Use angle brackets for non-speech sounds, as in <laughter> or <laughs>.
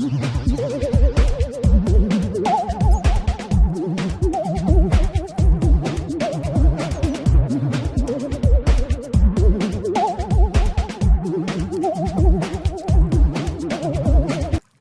Oh, <laughs> <laughs>